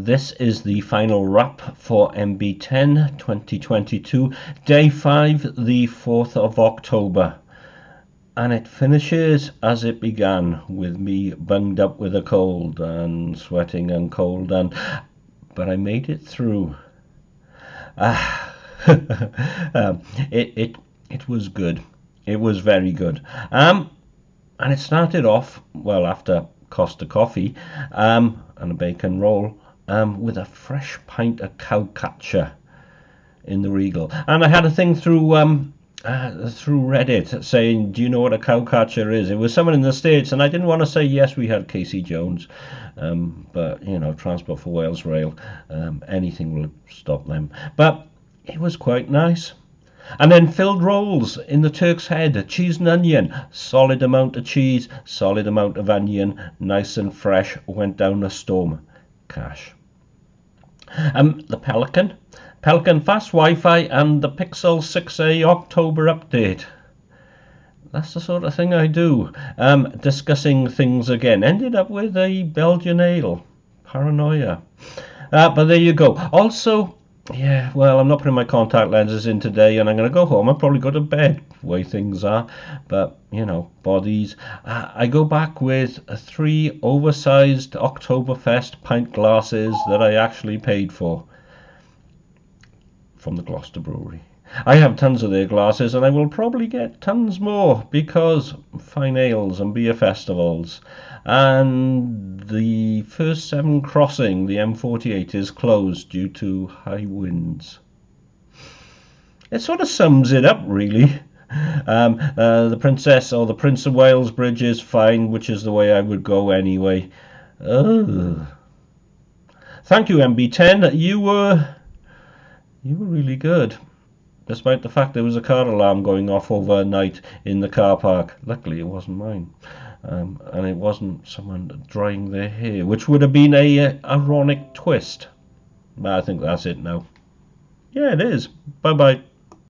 this is the final wrap for MB10 2022, day 5, the 4th of October. And it finishes as it began, with me bunged up with a cold and sweating and cold, and but I made it through. Ah, um, it, it, it was good. It was very good. Um, and it started off, well, after Costa coffee um, and a bacon roll, um, with a fresh pint of cowcatcher in the Regal. And I had a thing through um, uh, through Reddit saying, "Do you know what a cowcatcher is?" It was someone in the states, and I didn't want to say yes. We had Casey Jones, um, but you know, Transport for Wales Rail, um, anything will stop them. But it was quite nice. And then filled rolls in the Turk's Head, cheese and onion, solid amount of cheese, solid amount of onion, nice and fresh, went down a storm. Cash. Um, the Pelican, Pelican Fast Wi-Fi and the Pixel 6a October update. That's the sort of thing I do. Um, discussing things again. Ended up with a Belgian ale. Paranoia. Uh, but there you go. Also, yeah, well, I'm not putting my contact lenses in today, and I'm going to go home. I'll probably go to bed, way things are. But, you know, bodies. I go back with three oversized Oktoberfest pint glasses that I actually paid for from the Gloucester Brewery. I have tons of their glasses, and I will probably get tons more because fine ales and beer festivals. And the first Severn crossing, the M48, is closed due to high winds. It sort of sums it up, really. Um, uh, the Princess or the Prince of Wales Bridge is fine, which is the way I would go anyway. Ugh. Thank you, MB10. You were you were really good despite the fact there was a car alarm going off overnight in the car park. Luckily, it wasn't mine. Um, and it wasn't someone drying their hair, which would have been a uh, ironic twist. But I think that's it now. Yeah, it is. Bye bye.